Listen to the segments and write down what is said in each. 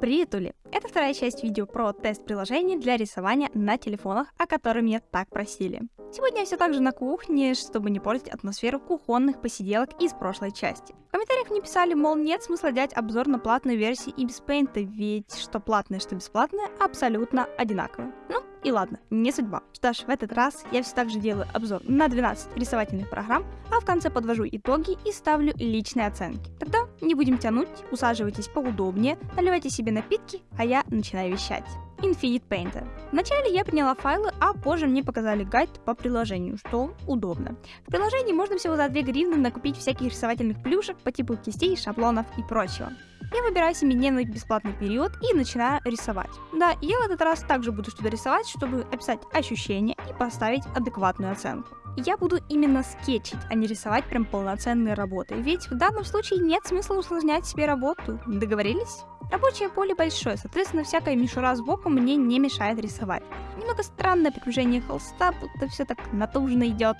Привет, Ули! Это вторая часть видео про тест приложений для рисования на телефонах, о котором меня так просили. Сегодня я все так же на кухне, чтобы не портить атмосферу кухонных посиделок из прошлой части. В комментариях мне писали, мол, нет смысла делать обзор на платную версию и без Paint, ведь что платное, что бесплатное абсолютно одинаково. Ну, и ладно, не судьба. Что ж, в этот раз я все так же делаю обзор на 12 рисовательных программ, а в конце подвожу итоги и ставлю личные оценки. Тогда не будем тянуть, усаживайтесь поудобнее, наливайте себе напитки, а я начинаю вещать. Infinite Painter. Вначале я приняла файлы, а позже мне показали гайд по приложению, что удобно. В приложении можно всего за 2 гривны накупить всяких рисовательных плюшек по типу кистей, шаблонов и прочего. Я выбираю 7-дневный бесплатный период и начинаю рисовать. Да, я в этот раз также буду что-то рисовать, чтобы описать ощущения и поставить адекватную оценку. Я буду именно скетчить, а не рисовать прям полноценные работы, ведь в данном случае нет смысла усложнять себе работу. Договорились? Рабочее поле большое, соответственно, всякая мишура сбоку мне не мешает рисовать. Немного странное приближение холста, будто все так натужно идет.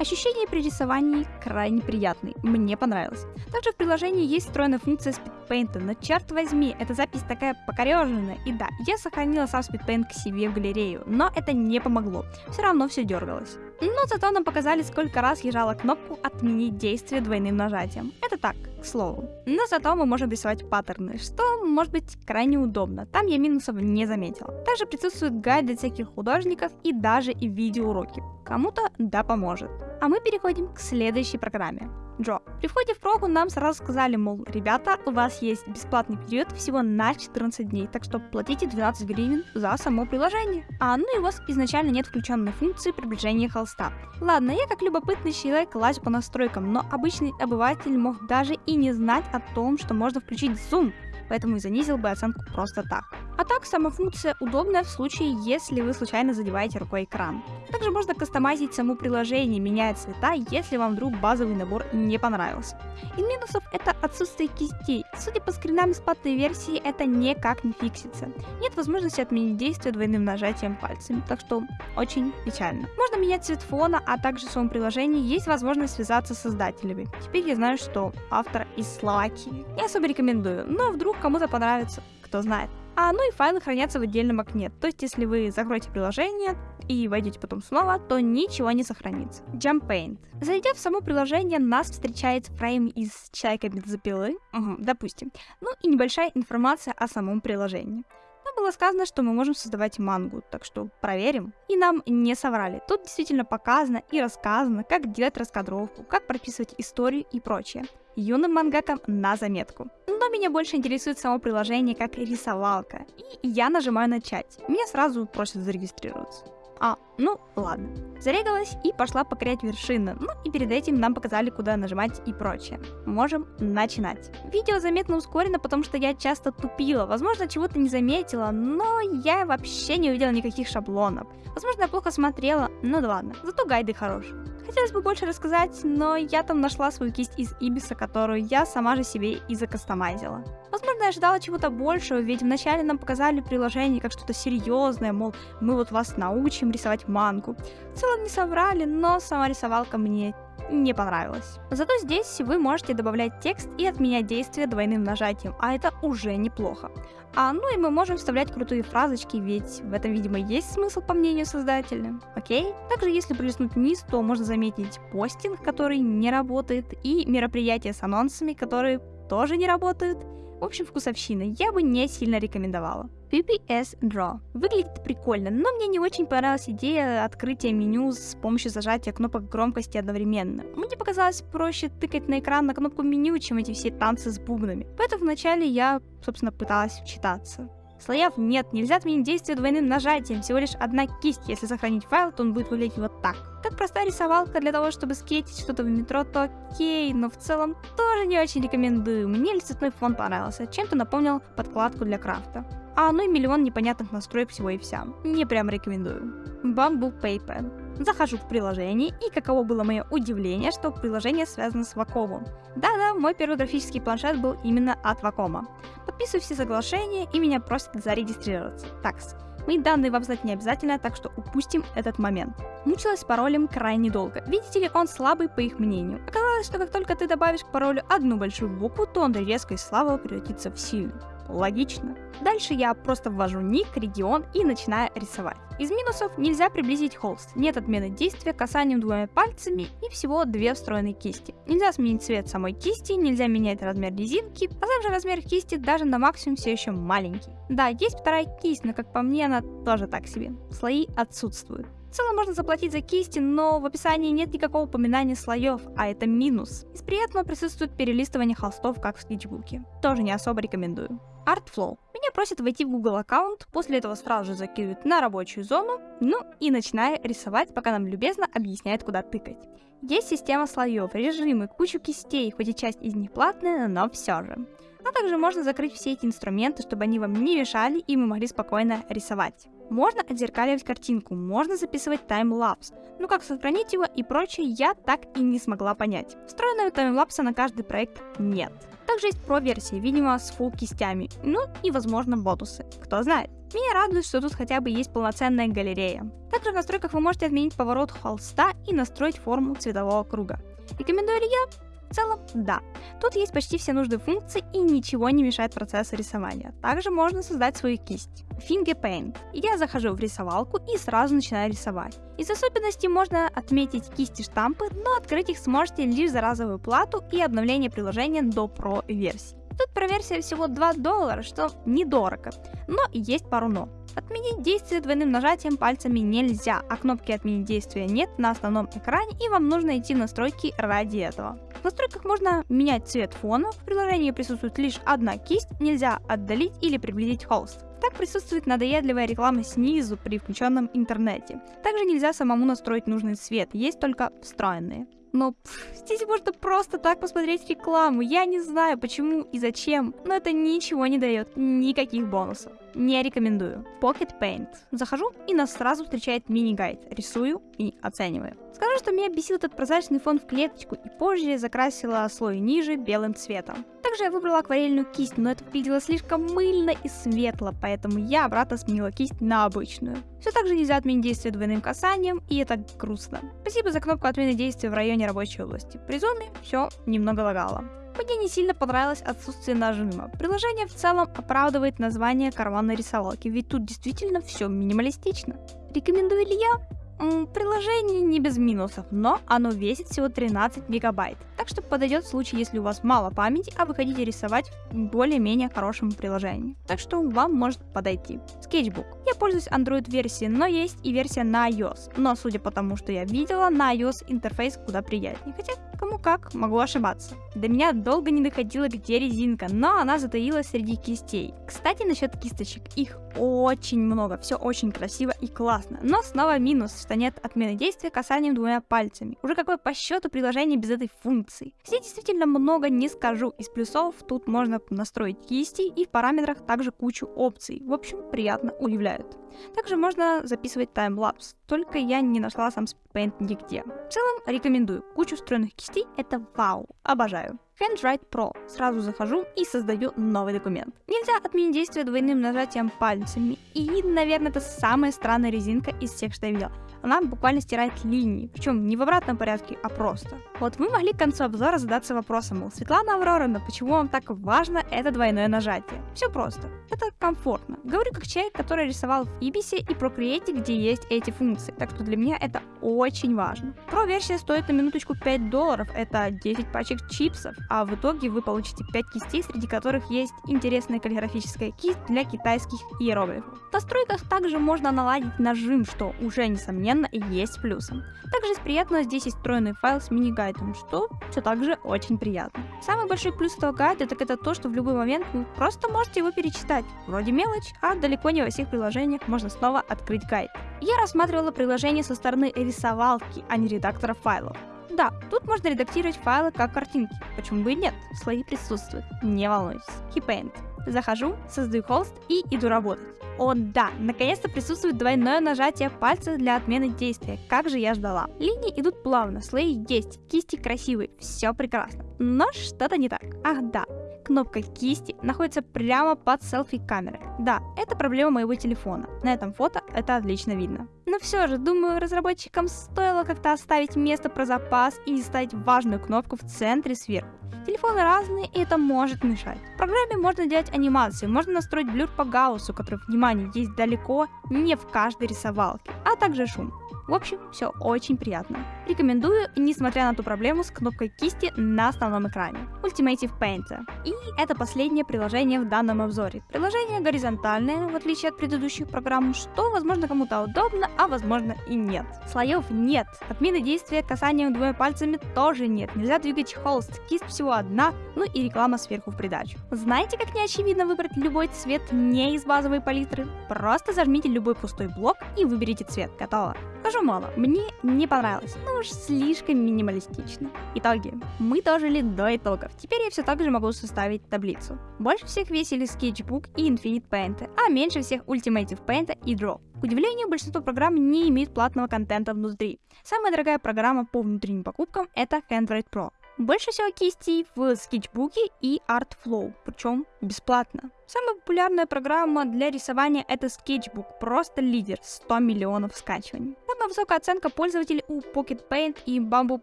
Ощущение при рисовании крайне приятный, мне понравилось. Также в приложении есть встроенная функция SpeedPaint, но черт возьми, эта запись такая покореженная. И да, я сохранила сам SpeedPaint к себе в галерею, но это не помогло, все равно все дергалось. Но зато нам показали, сколько раз я жала кнопку «Отменить действие двойным нажатием». Это так, к слову. Но зато мы можем рисовать паттерны, что может быть крайне удобно. Там я минусов не заметила. Также присутствует гайд для всяких художников и даже и видеоуроки. Кому-то да поможет. А мы переходим к следующей программе. Джо. При входе в прогу нам сразу сказали, мол, ребята, у вас есть бесплатный период всего на 14 дней, так что платите 12 гривен за само приложение. А ну и у вас изначально нет включенной функции приближения холста. Ладно, я как любопытный человек лазю по настройкам, но обычный обыватель мог даже и не знать о том, что можно включить зум поэтому и занизил бы оценку просто так. А так, сама функция удобная в случае, если вы случайно задеваете рукой экран. Также можно кастомизить само приложение, меняя цвета, если вам вдруг базовый набор не понравился. Из минусов это отсутствие кистей. Судя по скринам бесплатной версии, это никак не фиксится. Нет возможности отменить действие двойным нажатием пальцами, так что очень печально. Можно менять цвет фона, а также в своем приложении есть возможность связаться с создателями. Теперь я знаю, что автор из Словакии. Не особо рекомендую, но вдруг кому-то понравится, кто знает. А ну и файлы хранятся в отдельном окне, то есть если вы закроете приложение и войдете потом снова, то ничего не сохранится. Jump Paint. Зайдя в само приложение, нас встречает фрейм из человека бензопилы, угу, допустим, ну и небольшая информация о самом приложении. Там было сказано, что мы можем создавать мангу, так что проверим. И нам не соврали. Тут действительно показано и рассказано, как делать раскадровку, как прописывать историю и прочее. Юным мангакам на заметку. Но меня больше интересует само приложение как рисовалка. И я нажимаю начать. Меня сразу просят зарегистрироваться. А, ну ладно. Зарегалась и пошла покорять вершины. Ну и перед этим нам показали, куда нажимать и прочее. Можем начинать. Видео заметно ускорено, потому что я часто тупила. Возможно, чего-то не заметила, но я вообще не увидела никаких шаблонов. Возможно, я плохо смотрела, ну да ладно. Зато гайды хорошие. Хотелось бы больше рассказать, но я там нашла свою кисть из Ибиса, которую я сама же себе и закастомайзила. Возможно, я ожидала чего-то большего, ведь вначале нам показали приложение как что-то серьезное, мол, мы вот вас научим рисовать мангу. В целом не соврали, но сама рисовалка мне не понравилось. Зато здесь вы можете добавлять текст и отменять действие двойным нажатием, а это уже неплохо. А ну и мы можем вставлять крутые фразочки, ведь в этом, видимо, есть смысл по мнению создателя. Окей? Также, если пролистнуть вниз, то можно заметить постинг, который не работает, и мероприятия с анонсами, которые тоже не работают. В общем, вкусовщина я бы не сильно рекомендовала. PPS Draw. Выглядит прикольно, но мне не очень понравилась идея открытия меню с помощью зажатия кнопок громкости одновременно. Мне показалось проще тыкать на экран на кнопку меню, чем эти все танцы с бубнами. Поэтому вначале я, собственно, пыталась вчитаться. Слоев нет, нельзя отменить действие двойным нажатием, всего лишь одна кисть. Если сохранить файл, то он будет выглядеть вот так. Как простая рисовалка для того, чтобы скетить что-то в метро, то окей, но в целом тоже не очень рекомендую. Мне цветной фон понравился, чем-то напомнил подкладку для крафта. А ну и миллион непонятных настроек всего и вся. Не прям рекомендую. Bamboo Paper. Захожу в приложение, и каково было мое удивление, что приложение связано с Wacom. Да-да, мой первый графический планшет был именно от Wacom. Подписываю все соглашения, и меня просят зарегистрироваться. Такс. Мои данные вам знать не обязательно, так что упустим этот момент. Мучилась с паролем крайне долго. Видите ли, он слабый по их мнению. Оказалось, что как только ты добавишь к паролю одну большую букву, то он резко из слабого превратится в сильный. Логично. Дальше я просто ввожу ник, регион и начинаю рисовать. Из минусов нельзя приблизить холст, нет отмены действия касанием двумя пальцами и всего две встроенные кисти. Нельзя сменить цвет самой кисти, нельзя менять размер резинки, а также размер кисти даже на максимум все еще маленький. Да, есть вторая кисть, но как по мне она тоже так себе. Слои отсутствуют. Целом можно заплатить за кисти, но в описании нет никакого упоминания слоев, а это минус. Из приятного присутствует перелистывание холстов, как в скетчбуке. Тоже не особо рекомендую. Artflow. Меня просят войти в Google аккаунт, после этого сразу же закидывают на рабочую зону, ну и начинаю рисовать, пока нам любезно объясняет, куда тыкать. Есть система слоев, режимы, кучу кистей, хоть и часть из них платная, но все же. А также можно закрыть все эти инструменты, чтобы они вам не мешали и мы могли спокойно рисовать. Можно отзеркаливать картинку, можно записывать таймлапс, но как сохранить его и прочее я так и не смогла понять. Встроенного таймлапса на каждый проект нет. Также есть про-версии, видимо, с full кистями, ну и возможно бонусы, кто знает. Меня радует, что тут хотя бы есть полноценная галерея. Также в настройках вы можете отменить поворот холста и настроить форму цветового круга. Рекомендую ли я? В целом, да. Тут есть почти все нужные функции и ничего не мешает процессу рисования. Также можно создать свою кисть. Finger Paint. Я захожу в рисовалку и сразу начинаю рисовать. Из особенностей можно отметить кисти штампы, но открыть их сможете лишь за разовую плату и обновление приложения до Pro версии. Тут про версия всего 2 доллара, что недорого, но есть пару но. Отменить действие двойным нажатием пальцами нельзя, а кнопки отменить действия нет на основном экране и вам нужно идти в настройки ради этого. Настройках можно менять цвет фона, в приложении присутствует лишь одна кисть, нельзя отдалить или приблизить холст. Так присутствует надоедливая реклама снизу при включенном интернете. Также нельзя самому настроить нужный цвет, есть только встроенные. Но пф, здесь можно просто так посмотреть рекламу. Я не знаю, почему и зачем, но это ничего не дает, никаких бонусов. Не рекомендую. Pocket Paint. Захожу и нас сразу встречает мини-гайд. Рисую и оцениваю. Скажу, что меня бесил этот прозрачный фон в клеточку и позже закрасила слой ниже белым цветом. Также я выбрала акварельную кисть, но это выглядело слишком мыльно и светло, поэтому я обратно сменила кисть на обычную. Все так же нельзя отменить действие двойным касанием, и это грустно. Спасибо за кнопку отмены действия в районе рабочей области. При зуме все немного лагало. Мне не сильно понравилось отсутствие нажима. Приложение в целом оправдывает название карманной рисовалки, ведь тут действительно все минималистично. Рекомендую ли я? Приложение не без минусов, но оно весит всего 13 гигабайт, так что подойдет в случае, если у вас мало памяти, а вы хотите рисовать в более-менее хорошем приложении. Так что вам может подойти. Sketchbook. Я пользуюсь Android версией, но есть и версия на iOS, но судя по тому, что я видела, на iOS интерфейс куда приятнее, хотя кому как, могу ошибаться. До меня долго не доходило, где резинка, но она затаилась среди кистей. Кстати, насчет кисточек, их очень много, все очень красиво и классно, но снова минус, что нет отмены действия касанием двумя пальцами. Уже какое по счету приложение без этой функции. Здесь действительно много не скажу. Из плюсов тут можно настроить кисти и в параметрах также кучу опций. В общем, приятно удивляют. Также можно записывать таймлапс, только я не нашла сам Paint нигде. В целом рекомендую, кучу встроенных кистей это вау, обожаю. Handwrite Pro. Сразу захожу и создаю новый документ. Нельзя отменить действие двойным нажатием пальцами. И, наверное, это самая странная резинка из всех, что я видела она буквально стирает линии, причем не в обратном порядке, а просто. Вот вы могли к концу обзора задаться вопросом, мол, Светлана Авроровна, почему вам так важно это двойное нажатие? Все просто. Это комфортно. Говорю как человек, который рисовал в Ибисе и Procreate, где есть эти функции, так что для меня это очень важно. Про версия стоит на минуточку 5 долларов, это 10 пачек чипсов, а в итоге вы получите 5 кистей, среди которых есть интересная каллиграфическая кисть для китайских иероглифов. В настройках также можно наладить нажим, что уже несомненно несомненно, есть плюсом. Также из приятного здесь есть встроенный файл с мини-гайдом, что все также очень приятно. Самый большой плюс этого гайда так это то, что в любой момент вы просто можете его перечитать. Вроде мелочь, а далеко не во всех приложениях можно снова открыть гайд. Я рассматривала приложение со стороны рисовалки, а не редактора файлов. Да, тут можно редактировать файлы как картинки, почему бы и нет, слои присутствуют, не волнуйтесь. Keypaint. Захожу, создаю холст и иду работать. О да, наконец-то присутствует двойное нажатие пальца для отмены действия, как же я ждала. Линии идут плавно, слои есть, кисти красивые, все прекрасно. Но что-то не так. Ах да, кнопка кисти находится прямо под селфи-камерой. Да, это проблема моего телефона. На этом фото это отлично видно. Но все же, думаю, разработчикам стоило как-то оставить место про запас и ставить важную кнопку в центре сверху. Телефоны разные, и это может мешать. В программе можно делать анимации, можно настроить блюр по гауссу, который, внимание, есть далеко не в каждой рисовалке, а также шум. В общем, все очень приятно. Рекомендую, несмотря на ту проблему с кнопкой кисти на основном экране. Ultimative Paint. И это последнее приложение в данном обзоре. Приложение горизонтальное, в отличие от предыдущих программ, что возможно кому-то удобно, а возможно и нет. Слоев нет. Отмены действия касанием двумя пальцами тоже нет. Нельзя двигать холст, кисть всего одна, ну и реклама сверху в придачу. Знаете, как неочевидно выбрать любой цвет не из базовой палитры? Просто зажмите любой пустой блок и выберите цвет. Готово. Скажу мало, мне не понравилось, ну уж слишком минималистично. Итоги. Мы дожили до итогов. Теперь я все так же могу составить таблицу. Больше всех весили Sketchbook и Infinite Paint, а меньше всех Ultimative Paint и Draw. К удивлению, большинство программ не имеют платного контента внутри. Самая дорогая программа по внутренним покупкам это Handwrite Pro. Больше всего кистей в скетчбуке и Artflow, причем бесплатно. Самая популярная программа для рисования это Sketchbook, просто лидер, 100 миллионов скачиваний. Самая высокая оценка пользователей у Pocket Paint и Bamboo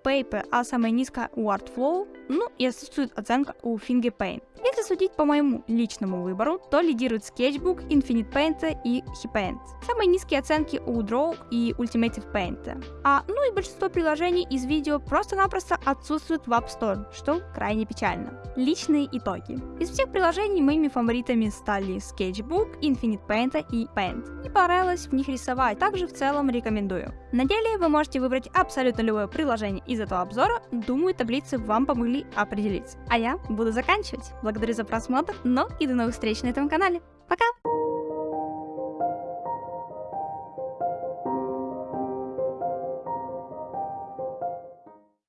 Paper, а самая низкая у Artflow, ну и отсутствует оценка у Fingerpaint. Если судить по моему личному выбору, то лидируют Sketchbook, Infinite Paint и HePaint. Самые низкие оценки у Draw и Ultimative Paint. А, ну и большинство приложений из видео просто-напросто отсутствуют в App Store, что крайне печально. Личные итоги. Из всех приложений моими фаворитами стали Sketchbook, Infinite Paint и Paint. Не понравилось в них рисовать, также в целом рекомендую. На деле вы можете выбрать абсолютно любое приложение из этого обзора, думаю таблицы вам помогли определиться. А я буду заканчивать. Благодарю за просмотр, но и до новых встреч на этом канале. Пока!